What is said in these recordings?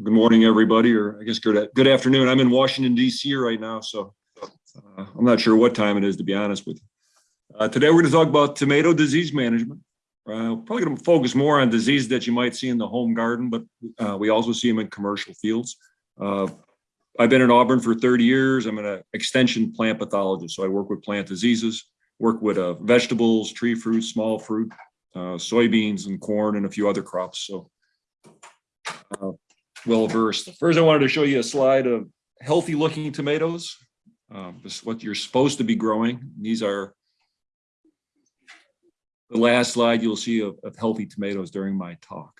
Good morning, everybody, or I guess good, good afternoon. I'm in Washington DC right now, so uh, I'm not sure what time it is, to be honest with you. Uh, today, we're going to talk about tomato disease management. Uh, probably going to focus more on diseases that you might see in the home garden, but uh, we also see them in commercial fields. Uh, I've been in Auburn for 30 years. I'm an extension plant pathologist, so I work with plant diseases, work with uh, vegetables, tree fruit, small fruit, soybeans, and corn, and a few other crops. So well versed. First, I wanted to show you a slide of healthy looking tomatoes. Um, this is what you're supposed to be growing. These are the last slide you'll see of, of healthy tomatoes during my talk.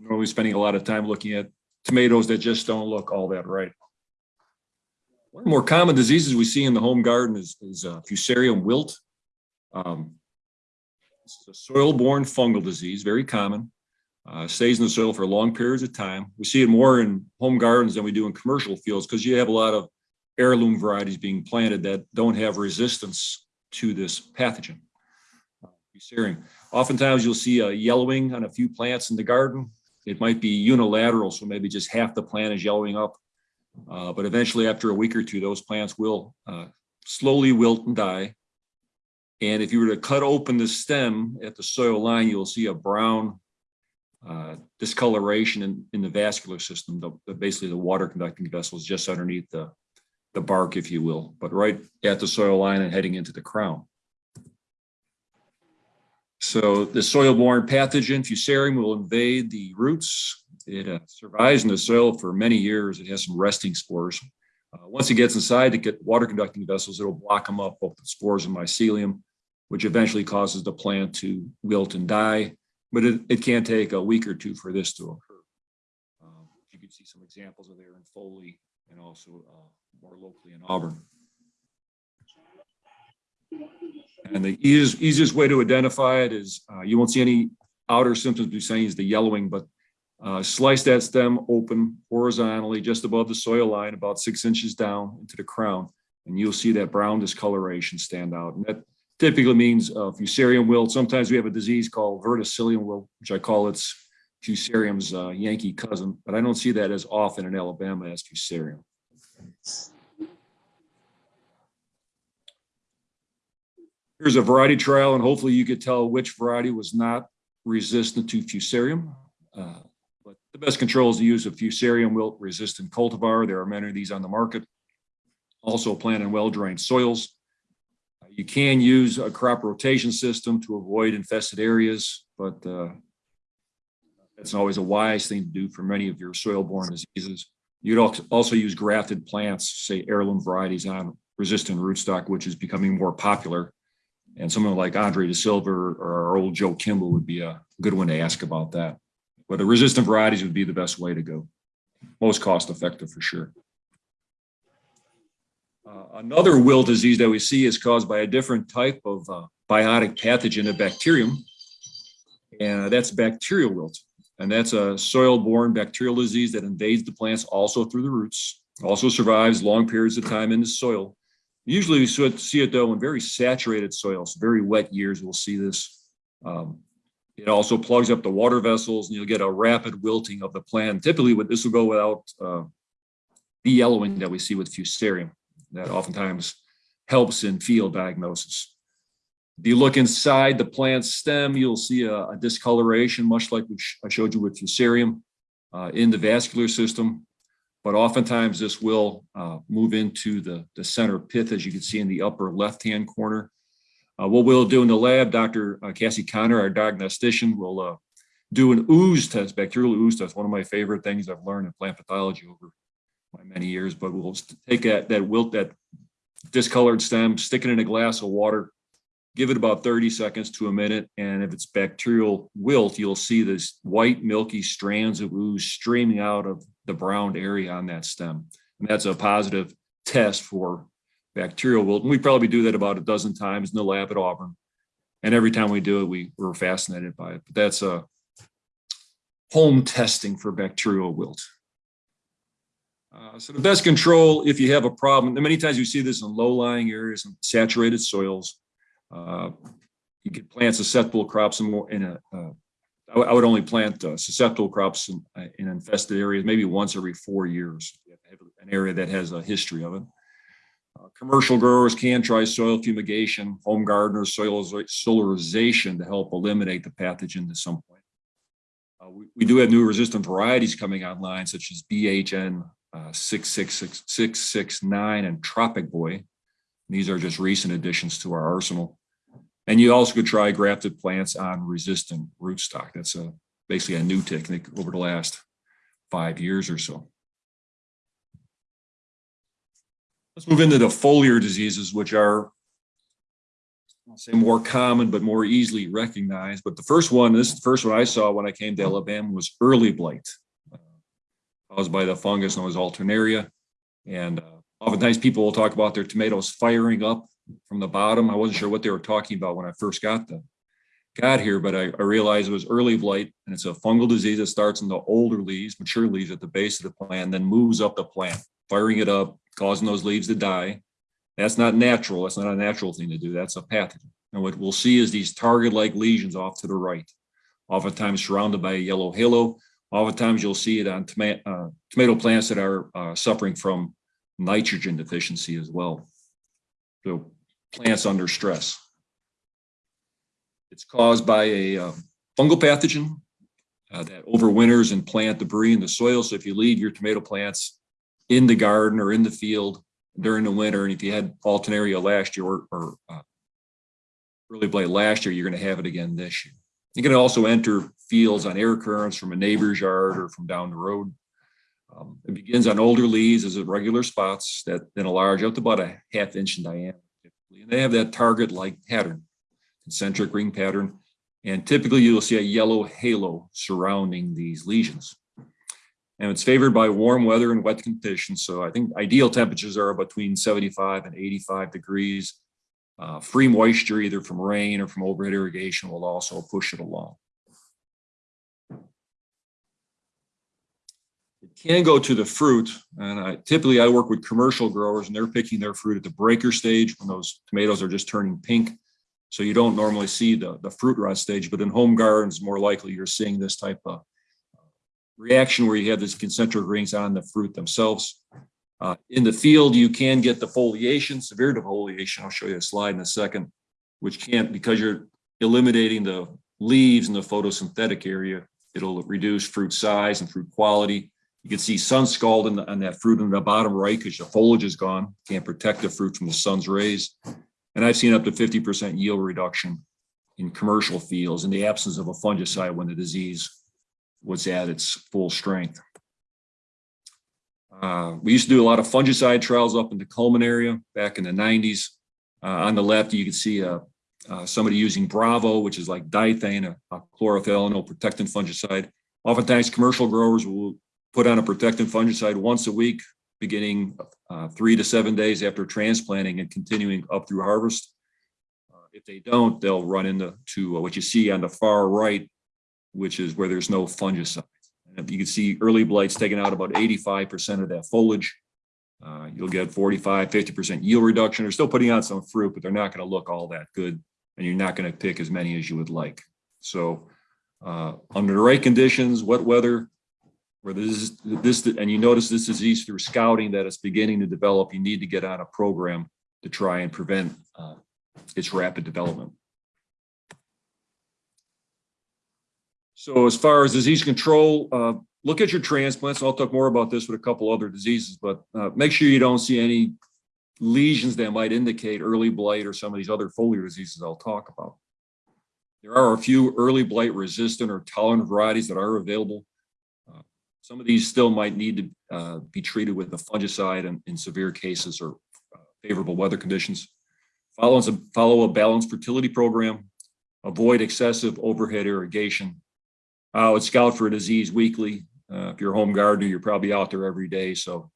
Normally spending a lot of time looking at tomatoes that just don't look all that right. One of the more common diseases we see in the home garden is, is uh, fusarium wilt. Um, it's a soil-borne fungal disease, very common uh, stays in the soil for long periods of time. We see it more in home gardens than we do in commercial fields because you have a lot of heirloom varieties being planted that don't have resistance to this pathogen. Uh, Oftentimes you'll see a yellowing on a few plants in the garden. It might be unilateral, so maybe just half the plant is yellowing up. Uh, but eventually after a week or two, those plants will uh, slowly wilt and die. And if you were to cut open the stem at the soil line, you'll see a brown uh, discoloration in, in the vascular system, the, the, basically the water conducting vessels just underneath the, the bark, if you will, but right at the soil line and heading into the crown. So the soil-borne pathogen fusarium will invade the roots. It uh, survives in the soil for many years. It has some resting spores. Uh, once it gets inside to get water conducting vessels, it'll block them up, both the spores and mycelium, which eventually causes the plant to wilt and die but it, it can take a week or two for this to occur. Um, you can see some examples of there in Foley and also uh, more locally in Auburn. And the easiest, easiest way to identify it is uh, you won't see any outer symptoms besides the yellowing, but uh, slice that stem open horizontally just above the soil line, about six inches down into the crown, and you'll see that brown discoloration stand out. And that typically means uh, fusarium wilt. Sometimes we have a disease called verticillium wilt, which I call its fusarium's uh, Yankee cousin, but I don't see that as often in Alabama as fusarium. Here's a variety trial, and hopefully you could tell which variety was not resistant to fusarium. Uh, but the best control is to use a fusarium wilt resistant cultivar. There are many of these on the market. Also plant in well-drained soils. You can use a crop rotation system to avoid infested areas, but uh, that's always a wise thing to do for many of your soil-borne diseases. You'd also use grafted plants, say heirloom varieties on resistant rootstock, which is becoming more popular. And someone like Andre De Silva or our old Joe Kemble would be a good one to ask about that. But the resistant varieties would be the best way to go. Most cost effective for sure. Uh, another wilt disease that we see is caused by a different type of uh, biotic pathogen, a bacterium, and that's bacterial wilt. And that's a soil-borne bacterial disease that invades the plants also through the roots, also survives long periods of time in the soil. Usually we see it though in very saturated soils, very wet years, we'll see this. Um, it also plugs up the water vessels and you'll get a rapid wilting of the plant. Typically, this will go without uh, the yellowing that we see with fusarium that oftentimes helps in field diagnosis. If you look inside the plant stem, you'll see a, a discoloration, much like I showed you with fusarium uh, in the vascular system. But oftentimes this will uh, move into the, the center pith, as you can see in the upper left-hand corner. Uh, what we'll do in the lab, Dr. Uh, Kassie Conner, our diagnostician, will uh, do an ooze test, bacterial ooze test, one of my favorite things I've learned in plant pathology over my many years, but we'll take that, that wilt, that discolored stem, stick it in a glass of water, give it about 30 seconds to a minute. And if it's bacterial wilt, you'll see this white milky strands of ooze streaming out of the browned area on that stem. And that's a positive test for bacterial wilt. And we probably do that about a dozen times in the lab at Auburn. And every time we do it, we, we're fascinated by it. But that's a home testing for bacterial wilt. Uh, so the best control, if you have a problem, and many times you see this in low-lying areas and saturated soils, uh, you can plant susceptible crops in, more, in a uh, I would- I would only plant uh, susceptible crops in, uh, in infested areas, maybe once every four years. An area that has a history of it. Commercial growers can try soil fumigation, home gardeners, soil solarization to help eliminate the pathogen to some point. Uh, we, we do have new resistant varieties coming online, such as BHN uh, 666669 and Tropic Boy. These are just recent additions to our arsenal. And you also could try grafted plants on resistant rootstock. That's a basically a new technique over the last five years or so. Let's move into the foliar diseases, which are I'll say more common, but more easily recognized. But the first one, this is the first one I saw when I came to Alabama was early blight uh, caused by the fungus known as alternaria. And uh, oftentimes people will talk about their tomatoes firing up from the bottom. I wasn't sure what they were talking about when I first got them, got here, but I, I realized it was early blight and it's a fungal disease that starts in the older leaves, mature leaves at the base of the plant, then moves up the plant, firing it up, causing those leaves to die. That's not natural. That's not a natural thing to do. That's a pathogen. And what we'll see is these target-like lesions off to the right, oftentimes surrounded by a yellow halo. Oftentimes you'll see it on tomato, uh, tomato plants that are uh, suffering from nitrogen deficiency as well. So plants under stress. It's caused by a uh, fungal pathogen uh, that overwinters and plant debris in the soil. So if you leave your tomato plants in the garden or in the field during the winter, and if you had alternaria last year or, or uh, early blight last year, you're going to have it again this year. You can also enter fields on air currents from a neighbor's yard or from down the road. Um, it begins on older leaves as regular spots that then enlarge up to about a half inch in diameter. And they have that target-like pattern, concentric ring pattern. And typically you'll see a yellow halo surrounding these lesions. And it's favored by warm weather and wet conditions. So I think ideal temperatures are between 75 and 85 degrees. Uh, free moisture, either from rain or from overhead irrigation, will also push it along. It can go to the fruit, and I typically I work with commercial growers, and they're picking their fruit at the breaker stage when those tomatoes are just turning pink. So you don't normally see the, the fruit rot stage, but in home gardens, more likely you're seeing this type of reaction where you have these concentric rings on the fruit themselves. Uh, in the field, you can get defoliation, severe defoliation. I'll show you a slide in a second, which can't, because you're eliminating the leaves in the photosynthetic area, it'll reduce fruit size and fruit quality. You can see sun scald in the, on that fruit in the bottom right because the foliage is gone. Can't protect the fruit from the sun's rays. And I've seen up to 50% yield reduction in commercial fields in the absence of a fungicide when the disease was at its full strength. Uh, we used to do a lot of fungicide trials up in the Cullman area back in the 90s. Uh, on the left, you can see uh, uh, somebody using Bravo, which is like Dithane, a, a chlorothalonil protectant fungicide. Oftentimes, commercial growers will put on a protectant fungicide once a week, beginning uh, three to seven days after transplanting and continuing up through harvest. Uh, if they don't, they'll run into to, what you see on the far right, which is where there's no fungicide. And you can see early blights taking out about 85% of that foliage. Uh, you'll get 45, 50% yield reduction. They're still putting out some fruit, but they're not going to look all that good. And you're not going to pick as many as you would like. So uh, under the right conditions, wet weather, where this, this, and you notice this disease through scouting that it's beginning to develop, you need to get on a program to try and prevent uh, its rapid development. So as far as disease control, uh, look at your transplants. I'll talk more about this with a couple other diseases, but uh, make sure you don't see any lesions that might indicate early blight or some of these other foliar diseases I'll talk about. There are a few early blight resistant or tolerant varieties that are available. Uh, some of these still might need to uh, be treated with a fungicide in, in severe cases or uh, favorable weather conditions. Follow, a follow a balanced fertility program. Avoid excessive overhead irrigation I would scout for a disease weekly. Uh, if you're a home gardener, you're probably out there every day. So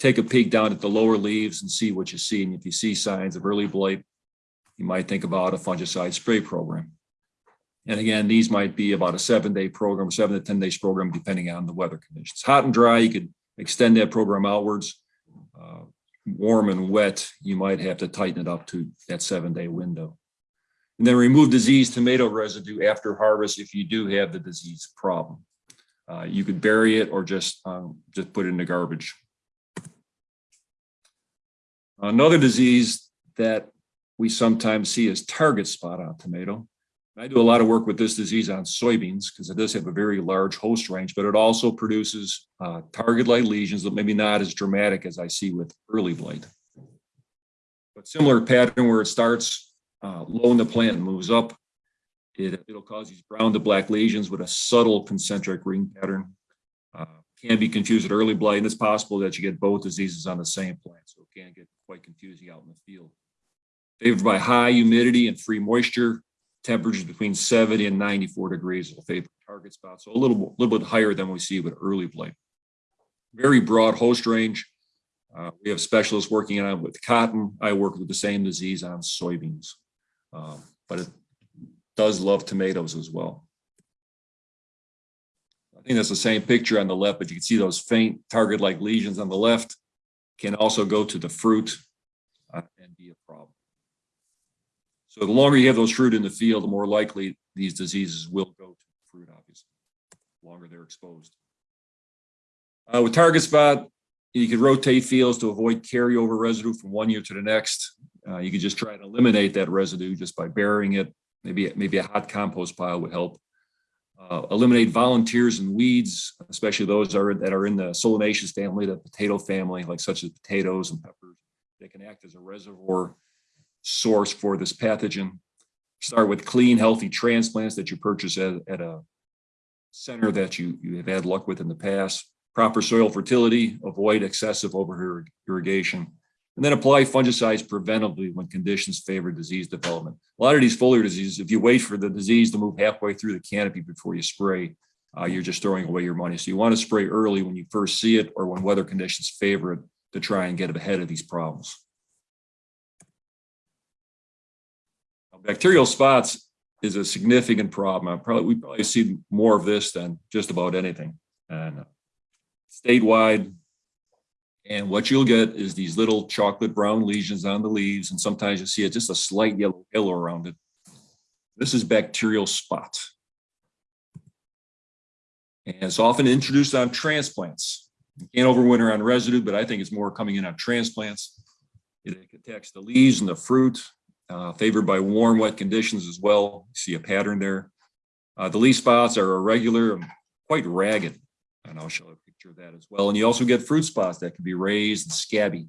take a peek down at the lower leaves and see what you see. And if you see signs of early blight, you might think about a fungicide spray program. And again, these might be about a seven day program, seven to 10 days program, depending on the weather conditions. Hot and dry, you could extend that program outwards. Uh, warm and wet, you might have to tighten it up to that seven day window. And then remove diseased tomato residue after harvest if you do have the disease problem. Uh, you could bury it or just, um, just put it in the garbage. Another disease that we sometimes see is target spot on tomato. I do a lot of work with this disease on soybeans because it does have a very large host range, but it also produces uh, target light lesions that maybe not as dramatic as I see with early blight. But similar pattern where it starts uh, low in the plant moves up. It, it'll cause these brown to black lesions with a subtle concentric ring pattern. Uh, can be confused with early blight, and it's possible that you get both diseases on the same plant, so it can get quite confusing out in the field. Favored by high humidity and free moisture, temperatures between 70 and 94 degrees will favor target spot, so a little, little bit higher than we see with early blight. Very broad host range. Uh, we have specialists working on it with cotton. I work with the same disease on soybeans, um, but it does love tomatoes as well. I think that's the same picture on the left, but you can see those faint target-like lesions on the left can also go to the fruit uh, and be a problem. So the longer you have those fruit in the field, the more likely these diseases will go to the fruit, obviously, the longer they're exposed. Uh, with target spot, you can rotate fields to avoid carryover residue from one year to the next. Uh, you could just try to eliminate that residue just by burying it. Maybe, maybe a hot compost pile would help. Uh, eliminate volunteers and weeds, especially those are, that are in the solanaceous family, the potato family, like such as potatoes and peppers. They can act as a reservoir source for this pathogen. Start with clean, healthy transplants that you purchase at, at a center that you, you have had luck with in the past. Proper soil fertility, avoid excessive over irrigation, and then apply fungicides preventively when conditions favor disease development. A lot of these foliar diseases, if you wait for the disease to move halfway through the canopy before you spray, uh, you're just throwing away your money. So you want to spray early when you first see it or when weather conditions favor it to try and get ahead of these problems. Bacterial spots is a significant problem. I probably we probably see more of this than just about anything. And statewide, and what you'll get is these little chocolate brown lesions on the leaves, and sometimes you see it just a slight yellow halo around it. This is bacterial spot. And it's often introduced on transplants. You can't overwinter on residue, but I think it's more coming in on transplants. It attacks the leaves and the fruit, uh, favored by warm, wet conditions as well. You see a pattern there. Uh, the leaf spots are irregular and quite ragged. And I'll show that as well. And you also get fruit spots that can be raised and scabby.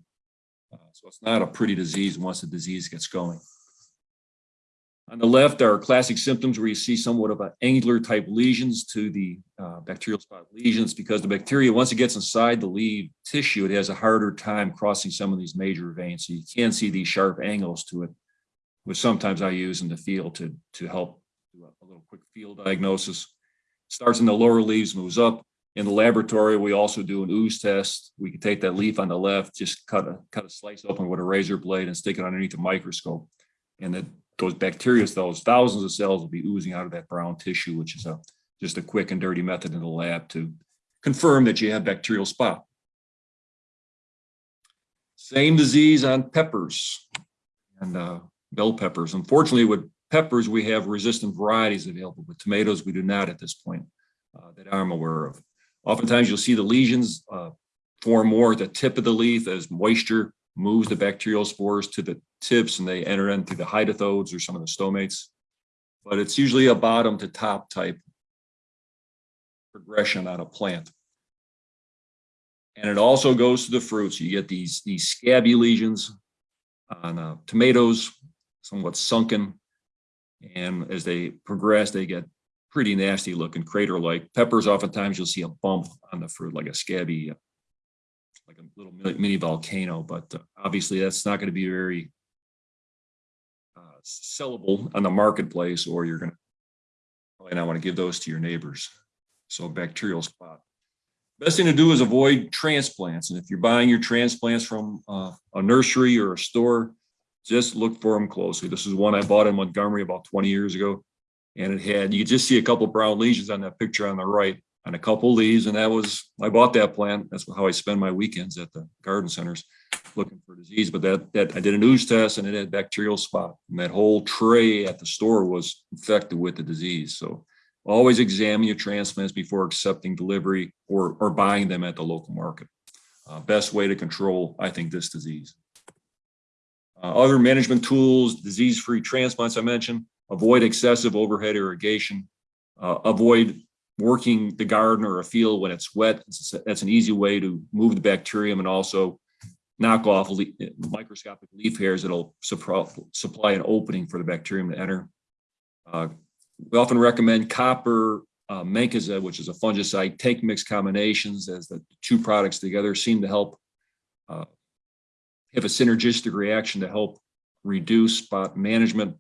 Uh, so it's not a pretty disease once the disease gets going. On the left are classic symptoms where you see somewhat of an angular type lesions to the uh, bacterial spot lesions because the bacteria, once it gets inside the leaf tissue, it has a harder time crossing some of these major veins. So you can see these sharp angles to it, which sometimes I use in the field to, to help do a little quick field diagnosis. Starts in the lower leaves, moves up, in the laboratory, we also do an ooze test. We can take that leaf on the left, just cut a cut a slice open with a razor blade and stick it underneath a microscope. And then those bacteria cells, thousands of cells will be oozing out of that brown tissue, which is a just a quick and dirty method in the lab to confirm that you have bacterial spot. Same disease on peppers and uh, bell peppers. Unfortunately, with peppers, we have resistant varieties available. With tomatoes, we do not at this point uh, that I'm aware of. Oftentimes you'll see the lesions uh, form more at the tip of the leaf as moisture moves the bacterial spores to the tips and they enter into the hydathodes or some of the stomates. But it's usually a bottom to top type progression on a plant. And it also goes to the fruits. You get these, these scabby lesions on uh, tomatoes, somewhat sunken. And as they progress, they get pretty nasty looking crater like peppers oftentimes you'll see a bump on the fruit like a scabby uh, like a little mini volcano but uh, obviously that's not going to be very uh, sellable on the marketplace or you're going to probably not want to give those to your neighbors. So bacterial spot. Best thing to do is avoid transplants and if you're buying your transplants from uh, a nursery or a store just look for them closely. This is one i bought in montgomery about 20 years ago and it had, you just see a couple brown lesions on that picture on the right and a couple leaves. And that was, I bought that plant. That's how I spend my weekends at the garden centers. looking for disease, but that, that, I did an ooze test and it had bacterial spot. And that whole tray at the store was infected with the disease. So always examine your transplants before accepting delivery or, or buying them at the local market. Uh, best way to control, I think, this disease. Uh, other management tools, disease-free transplants I mentioned, avoid excessive overhead irrigation, uh, avoid working the garden or a field when it's wet. That's an easy way to move the bacterium and also knock off le- microscopic leaf hairs that'll supply an opening for the bacterium to enter. Uh, We often recommend copper uh, mancozeb, which is a fungicide, take mix combinations as the two products together seem to help uh, have a synergistic reaction to help reduce spot management.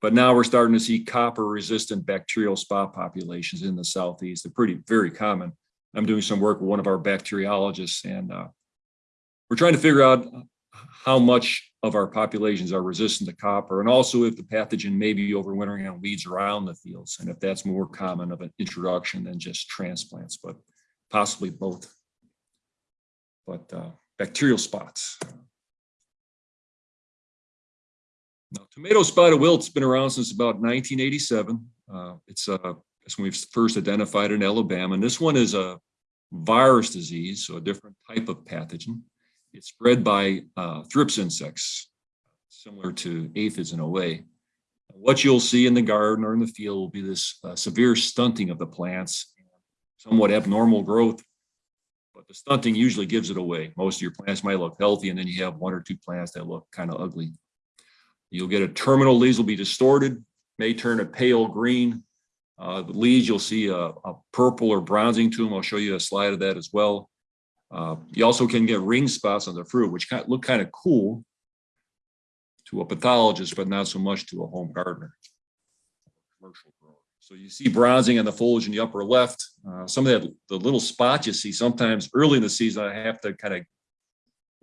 But now we're starting to see copper resistant bacterial spot populations in the southeast. They're pretty, very common. I'm doing some work with one of our bacteriologists and uh, we're trying to figure out how much of our populations are resistant to copper and also if the pathogen may be overwintering on weeds around the fields and if that's more common of an introduction than just transplants, but possibly both. But uh, bacterial spots. Tomato spotted wilt's been around since about 1987. Uh, it's uh, when we first identified in Alabama. And this one is a virus disease, so a different type of pathogen. It's spread by uh, thrips insects, similar to aphids in a way. What you'll see in the garden or in the field will be this uh, severe stunting of the plants, somewhat abnormal growth, but the stunting usually gives it away. Most of your plants might look healthy, and then you have one or two plants that look kind of ugly. You'll get a terminal leaves will be distorted, may turn a pale green. Uh, the leaves, you'll see a, a purple or bronzing to them. I'll show you a slide of that as well. Uh, you also can get ring spots on the fruit, which kind of look kind of cool to a pathologist, but not so much to a home gardener. Commercial grower. So you see bronzing on the foliage in the upper left. Uh, some of that, the little spots you see sometimes early in the season, I have to kind of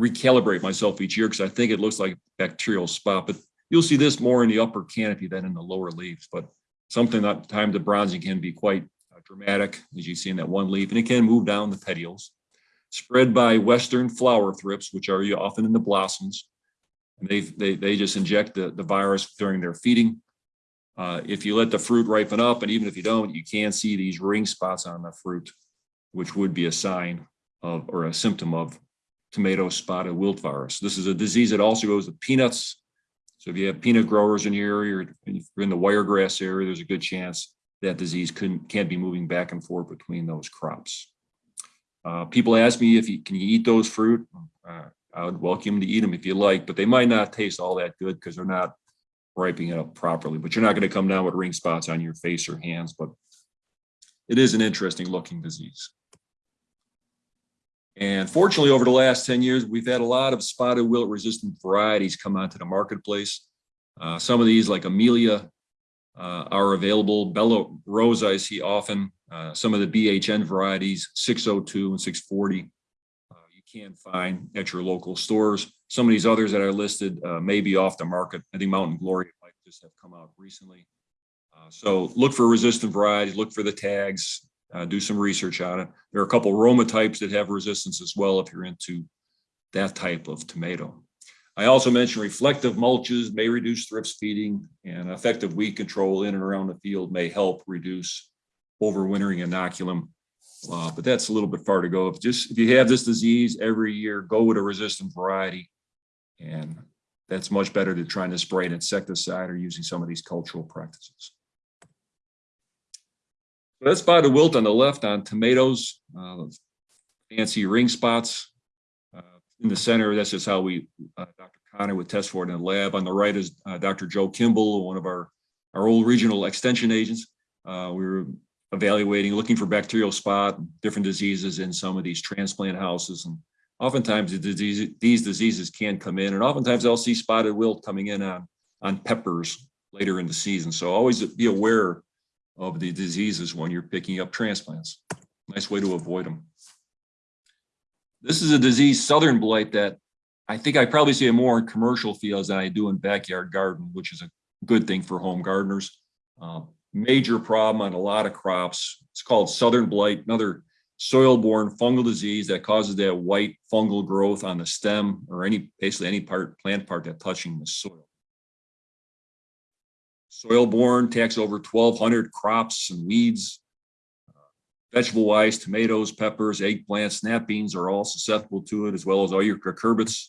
recalibrate myself each year because I think it looks like bacterial spot, but you'll see this more in the upper canopy than in the lower leaves. But something that time the bronzing can be quite uh, dramatic, as you see in that one leaf, and it can move down the petioles. Spread by western flower thrips, which are often in the blossoms. And they, they, they just inject the, the virus during their feeding. Uh, if you let the fruit ripen up, and even if you don't, you can see these ring spots on the fruit, which would be a sign of, or a symptom of tomato spotted wilt virus. This is a disease that also goes to peanuts. So if you have peanut growers in your area, or if you're in the wiregrass area, there's a good chance that disease couldn't, can't be moving back and forth between those crops. Uh, people ask me if you can you eat those fruit. Uh, I would welcome to eat them if you like, but they might not taste all that good because they're not ripening up properly. But you're not going to come down with ring spots on your face or hands. But it is an interesting looking disease. And fortunately, over the last 10 years, we've had a lot of spotted wilt resistant varieties come onto the marketplace. Uh, some of these, like Amelia, uh, are available. Bella Rosa, I see often. Uh, some of the BHN varieties, 602 and 640, uh, you can find at your local stores. Some of these others that are listed uh, may be off the market. I think Mountain Glory might just have come out recently. Uh, so look for resistant varieties, look for the tags, uh, do some research on it. There are a couple Roma types that have resistance as well if you're into that type of tomato. I also mentioned reflective mulches may reduce thrips feeding and effective weed control in and around the field may help reduce overwintering inoculum. Uh, but that's a little bit far to go. If just if you have this disease every year, go with a resistant variety. And that's much better than trying to spray an insecticide or using some of these cultural practices. That's spotted wilt on the left on tomatoes, uh, fancy ring spots. Uh, in the center, that's just how we, uh, Dr. Conner would test for it in the lab. On the right is uh, Dr. Joe Kemble, one of our, our old regional extension agents. Uh, we were evaluating, looking for bacterial spot, different diseases in some of these transplant houses. And oftentimes the disease, these diseases can come in and oftentimes they'll see spotted wilt coming in on, on peppers later in the season. So always be aware of the diseases when you're picking up transplants. Nice way to avoid them. This is a disease, southern blight, that I think I probably see it more in commercial fields than I do in backyard garden, which is a good thing for home gardeners. Uh, major problem on a lot of crops. It's called southern blight. Another soil-borne fungal disease that causes that white fungal growth on the stem or any, basically any part, plant part that's touching the soil. Soil-borne attacks over twelve hundred crops and weeds. Vegetable wise, tomatoes, peppers, eggplants, snap beans are all susceptible to it, as well as all your cucurbits.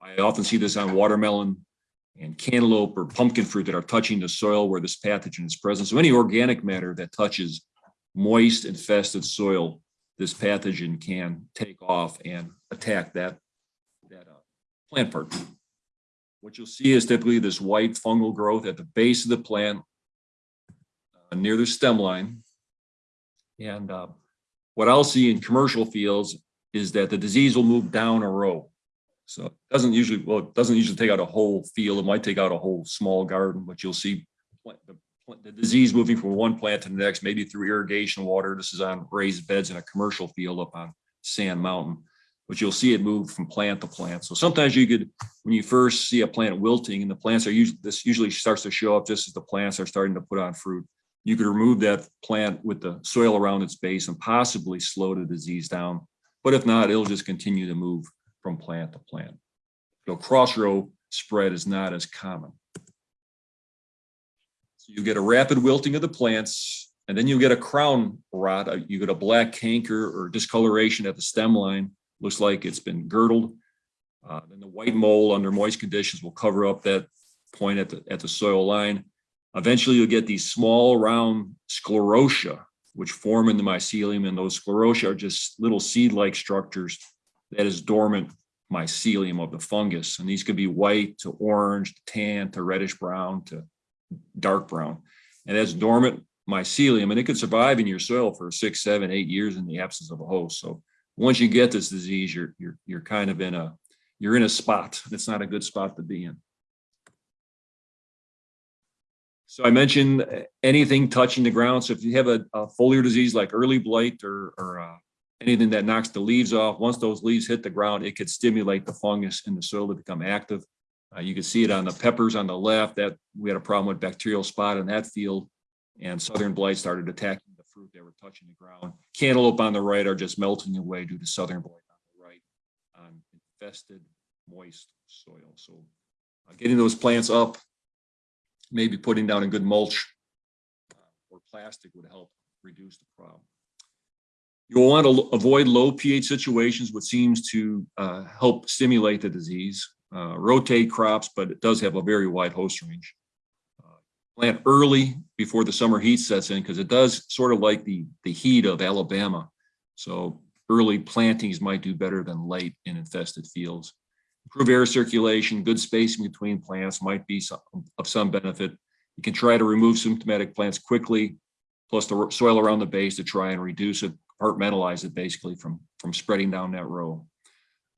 I often see this on watermelon and cantaloupe or pumpkin fruit that are touching the soil where this pathogen is present. So any organic matter that touches moist infested soil, this pathogen can take off and attack that, that uh, plant part. What you'll see is typically this white fungal growth at the base of the plant uh, near the stem line. And uh, what I'll see in commercial fields is that the disease will move down a row. So it doesn't usually, well, it doesn't usually take out a whole field. It might take out a whole small garden, but you'll see the, the disease moving from one plant to the next, maybe through irrigation water. This is on raised beds in a commercial field up on Sand Mountain. But you'll see it move from plant to plant. So sometimes you could, when you first see a plant wilting and the plants are usually, this usually starts to show up just as the plants are starting to put on fruit. You could remove that plant with the soil around its base and possibly slow the disease down. But if not, it'll just continue to move from plant to plant. So cross row spread is not as common. So you get a rapid wilting of the plants, and then you get a crown rot, uh, you get a black canker or discoloration at the stem line, looks like it's been girdled. Uh, then the white mold under moist conditions will cover up that point at the, at the soil line. Eventually you'll get these small round sclerotia, which form in the mycelium, and those sclerotia are just little seed-like structures that is dormant mycelium of the fungus. And these could be white to orange, to tan, to reddish brown, to dark brown. And that's dormant mycelium, and it could survive in your soil for six, seven, eight years in the absence of a host. So once you get this disease, you're, you're, you're kind of in a, you're in a spot. It's not a good spot to be in. So I mentioned uh, anything touching the ground. So if you have a, a foliar disease like early blight or, or uh, anything that knocks the leaves off, once those leaves hit the ground, it could stimulate the fungus in the soil to become active. Uh, you can see it on the peppers on the left that we had a problem with bacterial spot in that field and southern blight started attacking fruit that were touching the ground. Cantaloupe on the right are just melting away due to southern blight on the right on infested moist soil. So uh, getting those plants up, maybe putting down a good mulch uh, or plastic would help reduce the problem. You'll want to avoid low pH situations, which seems to uh, help stimulate the disease. Uh, rotate crops, but it does have a very wide host range. Plant early before the summer heat sets in because it does sort of like the, the heat of Alabama. So early plantings might do better than late in infested fields. Improve air circulation, good spacing between plants might be some, of some benefit. You can try to remove symptomatic plants quickly, plus the soil around the base to try and reduce it, compartmentalize it basically from, from spreading down that row.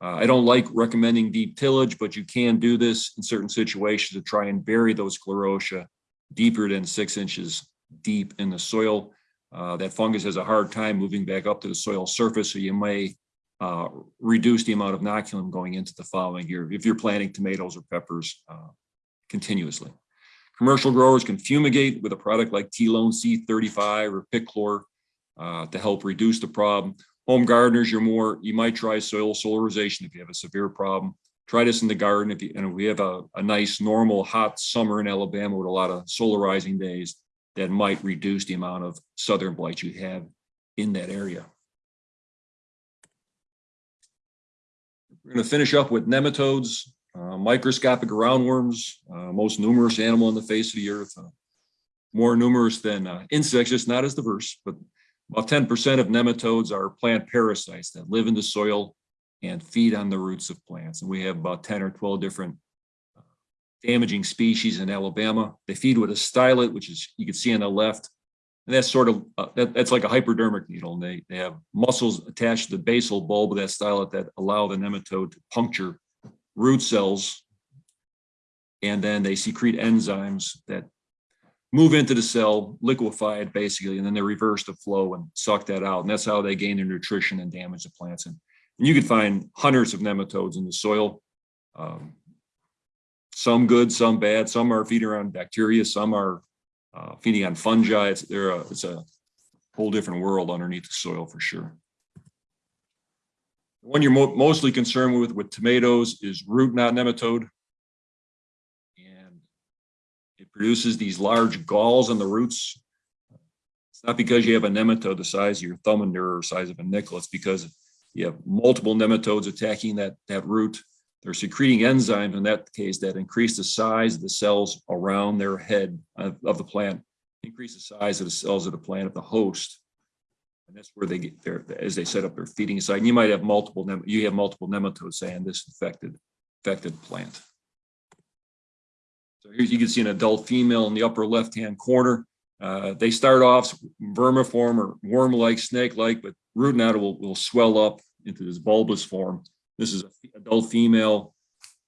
Uh, I don't like recommending deep tillage, but you can do this in certain situations to try and bury those sclerotia deeper than six inches deep in the soil. Uh, that fungus has a hard time moving back up to the soil surface, so you may uh, reduce the amount of inoculum going into the following year if you're planting tomatoes or peppers uh, continuously. Commercial growers can fumigate with a product like Telone C-35 or Pic-Clor uh, to help reduce the problem. Home gardeners, you're more, you might try soil solarization if you have a severe problem. Try this in the garden if you, and we have a, a nice normal hot summer in Alabama with a lot of solarizing days that might reduce the amount of southern blight you have in that area. We're going to finish up with nematodes, uh, microscopic roundworms, uh, most numerous animal on the face of the earth. Uh, more numerous than uh, insects, just not as diverse, but about 10% of nematodes are plant parasites that live in the soil and feed on the roots of plants. And we have about 10 or 12 different uh, damaging species in Alabama. They feed with a stylet, which is you can see on the left. And that's sort of, uh, that, that's like a hypodermic needle. And they, they have muscles attached to the basal bulb of that stylet that allow the nematode to puncture root cells. And then they secrete enzymes that move into the cell, liquefy it basically, and then they reverse the flow and suck that out. And that's how they gain their nutrition and damage the plants. And, and you could find hundreds of nematodes in the soil. Um, some good, some bad. Some are feeding on bacteria. Some are uh, feeding on fungi. It's, they're a, it's a whole different world underneath the soil for sure. The one you're mo- mostly concerned with with tomatoes is root knot nematode. And it produces these large galls on the roots. It's not because you have a nematode the size of your thumb and or size of a nickel. It's because you have multiple nematodes attacking that, that root. They're secreting enzymes in that case that increase the size of the cells around their head of, of the plant, increase the size of the cells of the plant of the host. And that's where they get their, as they set up their feeding site. And you might have multiple, you have multiple nematodes saying this infected, affected plant. So here you can see an adult female in the upper left-hand corner. Uh, they start off vermiform or worm-like, snake-like, but root knot will, will swell up into this bulbous form. This is an adult female.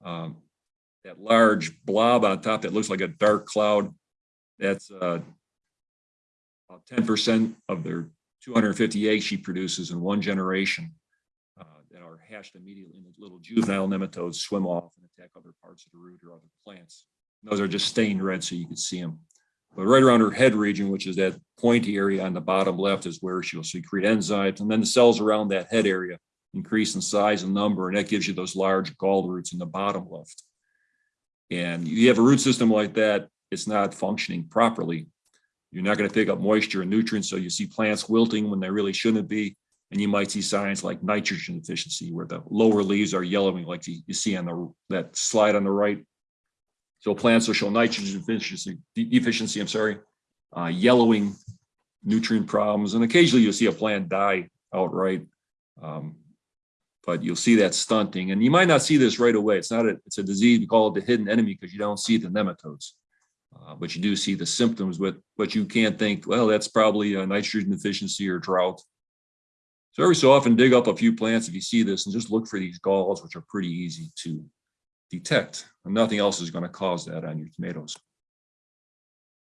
Um, that large blob on top that looks like a dark cloud, that's uh, about ten percent of their two hundred and fifty eggs she produces in one generation uh, that are hatched immediately, and little juvenile nematodes swim off and attack other parts of the root or other plants. Those are just stained red so you can see them. But right around her head region, which is that pointy area on the bottom left is where she'll secrete enzymes. And then the cells around that head area increase in size and number, and that gives you those large gall roots in the bottom left. And you have a root system like that, it's not functioning properly. You're not going to pick up moisture and nutrients, so you see plants wilting when they really shouldn't be. And you might see signs like nitrogen deficiency, where the lower leaves are yellowing, like you you see on the that slide on the right. So plants will show nitrogen deficiency, deficiency, I'm sorry, uh, yellowing, nutrient problems, and occasionally you'll see a plant die outright. Um, but you'll see that stunting, and you might not see this right away. It's not a, it's a disease, we call it the hidden enemy because you don't see the nematodes. Uh, but you do see the symptoms with, but you can't think, well, that's probably a nitrogen deficiency or drought. So every so often dig up a few plants if you see this and just look for these galls, which are pretty easy to detect. And nothing else is going to cause that on your tomatoes.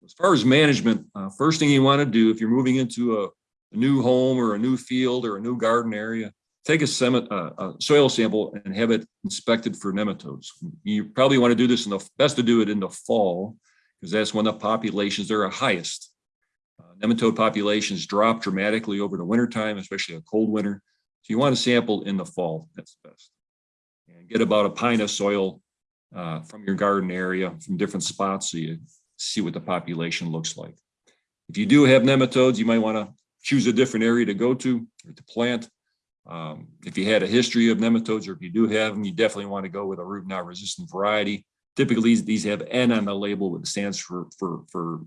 As far as management, uh, first thing you want to do if you're moving into a, a new home or a new field or a new garden area, take a, uh, a soil sample and have it inspected for nematodes. You probably want to do this in the best to do it in the fall because that's when the populations are highest. Uh, nematode populations drop dramatically over the wintertime, especially a cold winter. So you want to sample in the fall. That's best. And get about a pint of soil uh, from your garden area from different spots so you see what the population looks like. If you do have nematodes, you might want to choose a different area to go to or to plant. Um, if you had a history of nematodes or if you do have them, you definitely want to go with a root knot resistant variety. Typically, these, have N on the label, which stands for, for, for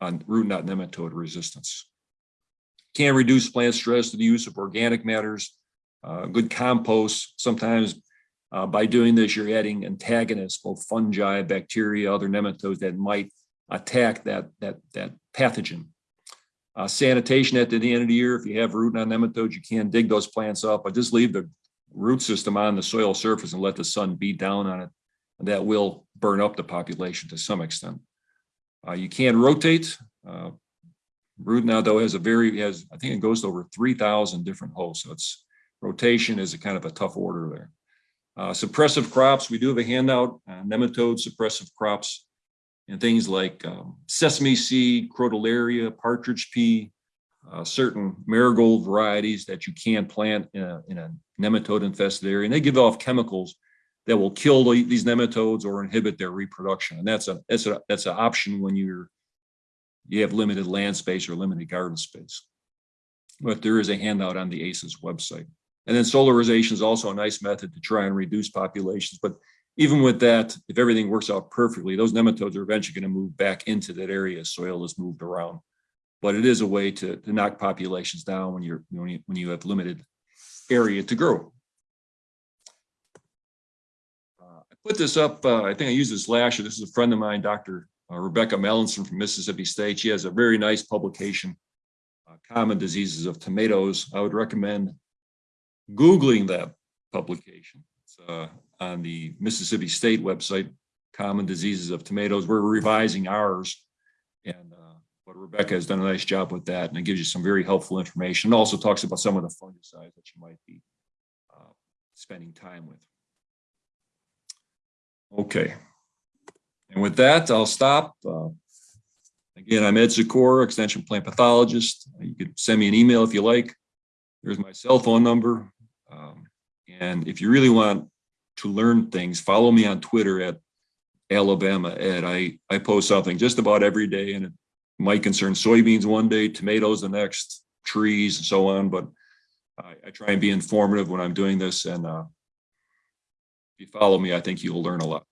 on root knot nematode resistance. Can reduce plant stress through the use of organic matters, uh, good compost. Sometimes uh, by doing this, you're adding antagonists, both fungi, bacteria, other nematodes that might attack that, that, that pathogen. Uh, sanitation at the end of the year, if you have root knot nematodes, you can dig those plants up, but just leave the root system on the soil surface and let the sun beat down on it. And that will burn up the population to some extent. Uh, you can rotate. Uh, root knot though has a very, has, I think it goes to over 3,000 different hosts. So it's rotation is a kind of a tough order there. Uh, suppressive crops, we do have a handout, uh, nematode suppressive crops and things like um, sesame seed, crotalaria, partridge pea, uh, certain marigold varieties that you can plant in a, in a nematode infested area. And they give off chemicals that will kill the, these nematodes or inhibit their reproduction. And that's a that's a that's an option when you're you have limited land space or limited garden space. But there is a handout on the ACES website. And then solarization is also a nice method to try and reduce populations. But even with that, if everything works out perfectly, those nematodes are eventually going to move back into that area as soil is moved around. But it is a way to, to knock populations down when you're when you, when you have limited area to grow. Uh, I put this up, uh, I think I used this last year. This is a friend of mine, Dr. Uh, Rebecca Melanson from Mississippi State. She has a very nice publication, uh, Common Diseases of Tomatoes. I would recommend Googling that publication. Uh, on the Mississippi State website, Common Diseases of Tomatoes. We're revising ours. And uh, but Rebecca has done a nice job with that. And it gives you some very helpful information. It also talks about some of the fungicides that you might be uh, spending time with. Okay. And with that, I'll stop. Uh, Again, I'm Ed Sikora, Extension Plant Pathologist. You could send me an email if you like. There's my cell phone number. Um, And if you really want to learn things, follow me on Twitter at Alabama Ed. I, I post something just about every day and it might concern soybeans one day, tomatoes the next, trees and so on, but I, I try and be informative when I'm doing this and uh, if you follow me, I think you'll learn a lot.